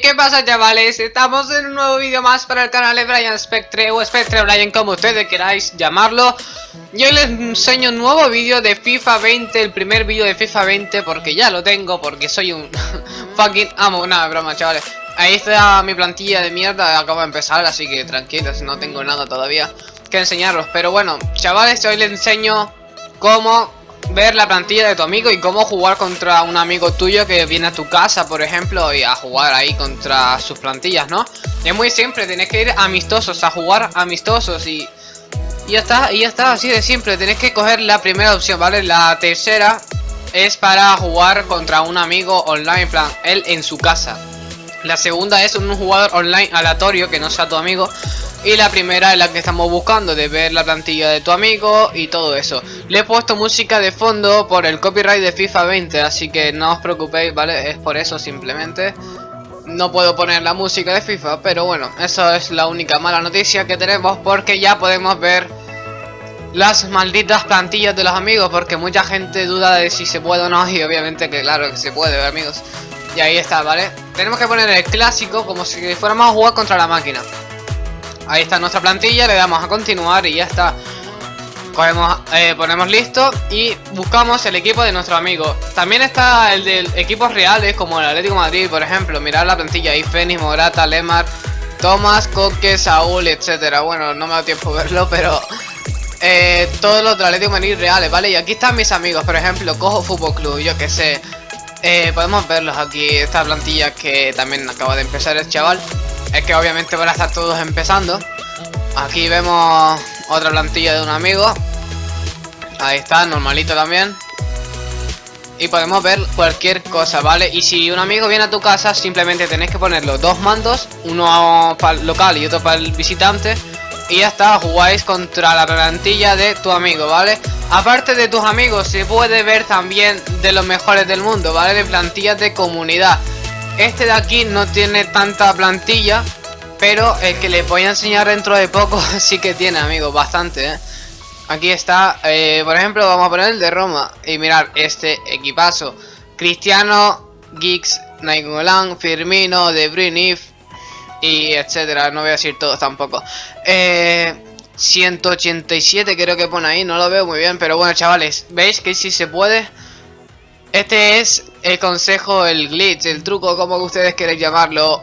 ¿qué pasa chavales? Estamos en un nuevo vídeo más para el canal de Brian Spectre o Spectre Brian como ustedes queráis llamarlo. Yo les enseño un nuevo vídeo de FIFA 20, el primer vídeo de FIFA 20 porque ya lo tengo, porque soy un fucking amo, nada, broma chavales. Ahí está mi plantilla de mierda, acabo de empezar, así que tranquilos, no tengo nada todavía que enseñaros. Pero bueno, chavales, hoy les enseño cómo ver la plantilla de tu amigo y cómo jugar contra un amigo tuyo que viene a tu casa, por ejemplo, y a jugar ahí contra sus plantillas, ¿no? Es muy simple, tenés que ir amistosos, a jugar amistosos y... Y ya está, y ya está, así de simple, tenés que coger la primera opción, ¿vale? La tercera es para jugar contra un amigo online, plan, él en su casa. La segunda es un jugador online aleatorio que no sea tu amigo y la primera es la que estamos buscando, de ver la plantilla de tu amigo y todo eso. Le he puesto música de fondo por el copyright de FIFA 20, así que no os preocupéis, ¿vale? Es por eso simplemente. No puedo poner la música de FIFA, pero bueno, eso es la única mala noticia que tenemos porque ya podemos ver las malditas plantillas de los amigos porque mucha gente duda de si se puede o no y obviamente que claro que se puede, amigos. Y ahí está, ¿vale? Tenemos que poner el clásico como si fuéramos a jugar contra la máquina. Ahí está nuestra plantilla, le damos a continuar y ya está. Cogemos, eh, ponemos listo y buscamos el equipo de nuestro amigo. También está el de equipos reales como el Atlético Madrid, por ejemplo. Mirad la plantilla ahí, Fénix, Morata, Lemar, Tomás, Coque, Saúl, etcétera. Bueno, no me da tiempo verlo, pero... Eh, todos los del Atlético Madrid reales, ¿vale? Y aquí están mis amigos, por ejemplo, Cojo Fútbol Club, yo que sé. Eh, podemos verlos aquí, esta plantilla que también acaba de empezar el chaval es que obviamente van a estar todos empezando. Aquí vemos otra plantilla de un amigo. Ahí está, normalito también. Y podemos ver cualquier cosa, ¿vale? Y si un amigo viene a tu casa, simplemente tenéis que poner los dos mandos, uno para el local y otro para el visitante. Y ya está, jugáis contra la plantilla de tu amigo, ¿vale? Aparte de tus amigos, se puede ver también de los mejores del mundo, ¿vale? De plantillas de comunidad. Este de aquí no tiene tanta plantilla, pero el que les voy a enseñar dentro de poco sí que tiene, amigos, bastante, ¿eh? Aquí está, eh, por ejemplo, vamos a poner el de Roma y mirar este equipazo. Cristiano, Giggs, Nainggolan, Firmino, De Bruyne, y etcétera, no voy a decir todos tampoco. Eh, 187 creo que pone ahí, no lo veo muy bien, pero bueno, chavales, ¿veis que si se puede? Este es el consejo, el glitch, el truco, como ustedes quieran llamarlo.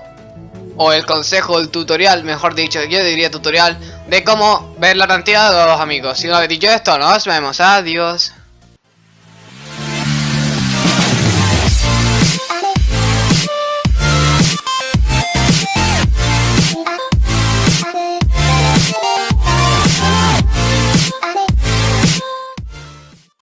O el consejo, el tutorial, mejor dicho, yo diría tutorial, de cómo ver la cantidad de los amigos. Si no habéis dicho esto, nos vemos, adiós.